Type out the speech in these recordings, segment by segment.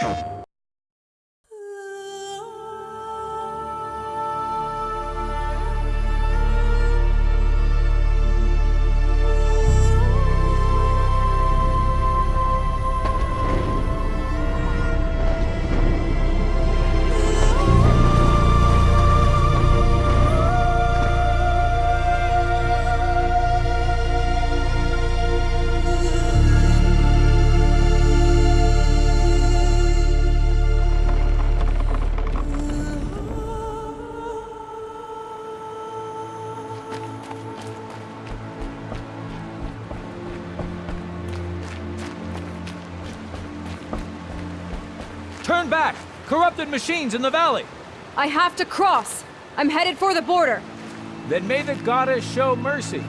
Turn back! Corrupted machines in the valley! I have to cross. I'm headed for the border. Then may the goddess show mercy.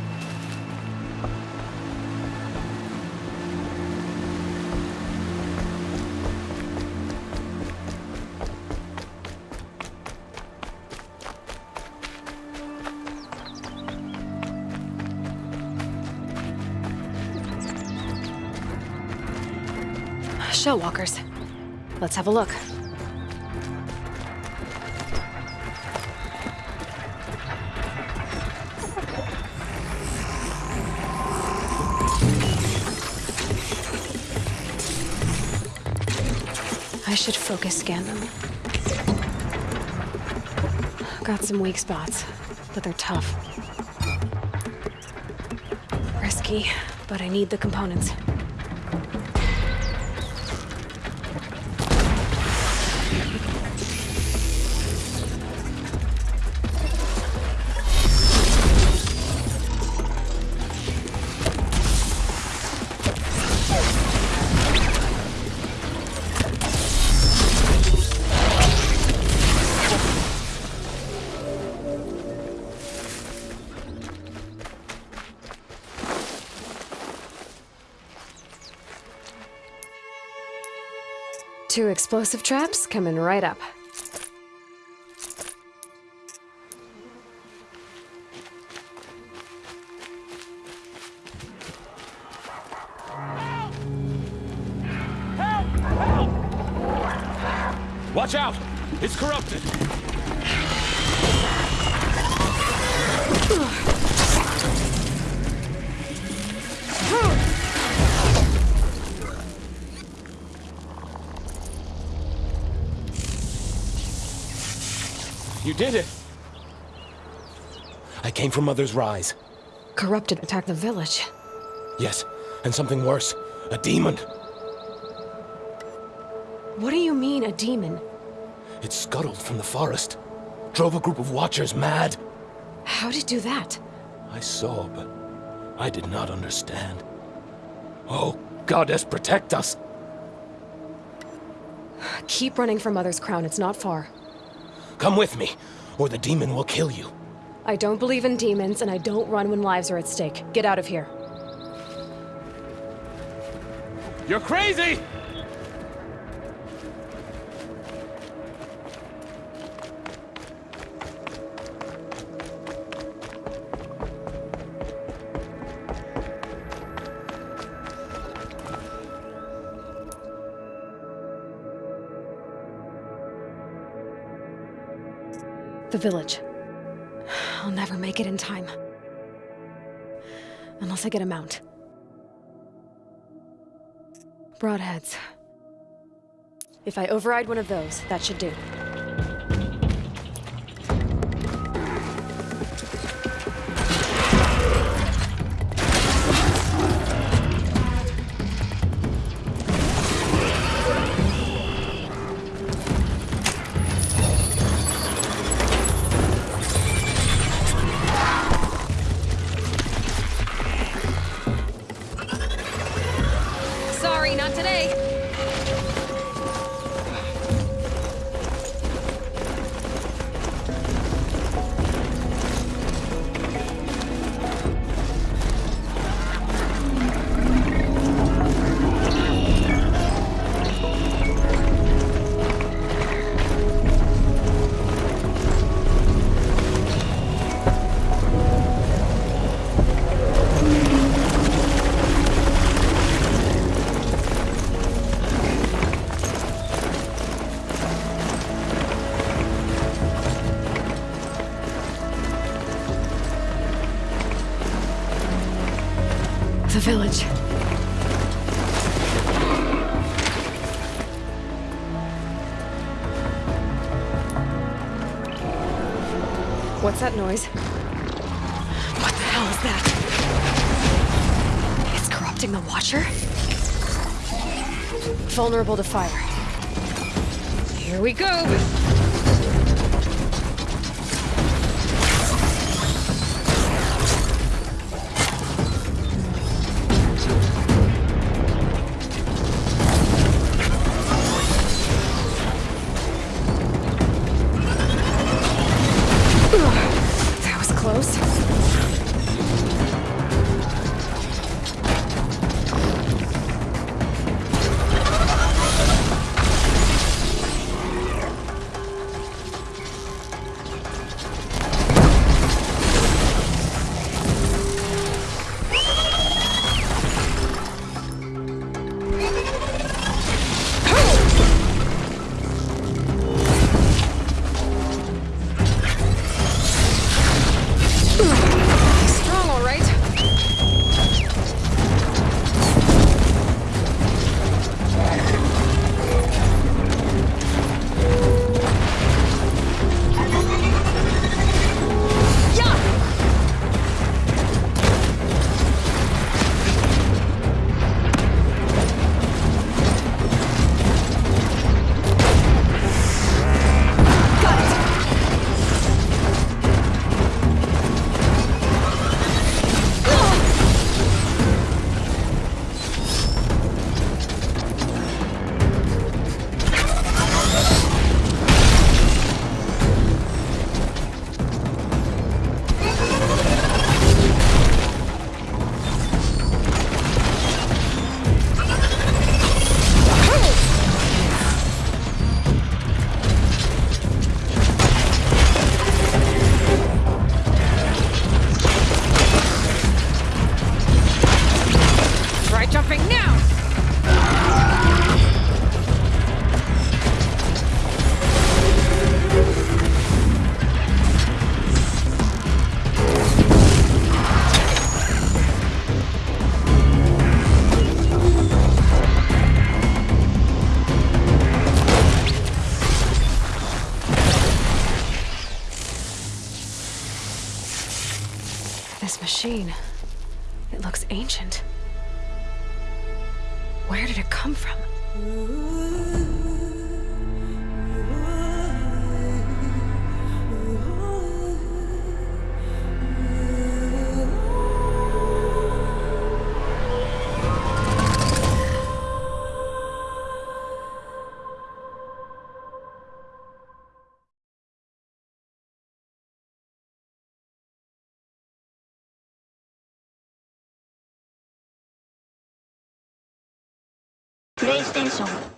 Shellwalkers. Let's have a look. I should focus scan them. Got some weak spots, but they're tough. Risky, but I need the components. Two explosive traps coming right up. Watch out! It's corrupted! Did it! I came from Mother's Rise. Corrupted attacked the village. Yes, and something worse. A demon. What do you mean, a demon? It scuttled from the forest. Drove a group of watchers mad. How did it do that? I saw, but I did not understand. Oh, Goddess, protect us! Keep running for Mother's Crown, it's not far. Come with me, or the demon will kill you. I don't believe in demons, and I don't run when lives are at stake. Get out of here. You're crazy! The village. I'll never make it in time. Unless I get a mount. Broadheads. If I override one of those, that should do. Village. What's that noise? What the hell is that? It's corrupting the Watcher? Vulnerable to fire. Here we go! This machine. It looks ancient. Where did it come from? プレイステーション。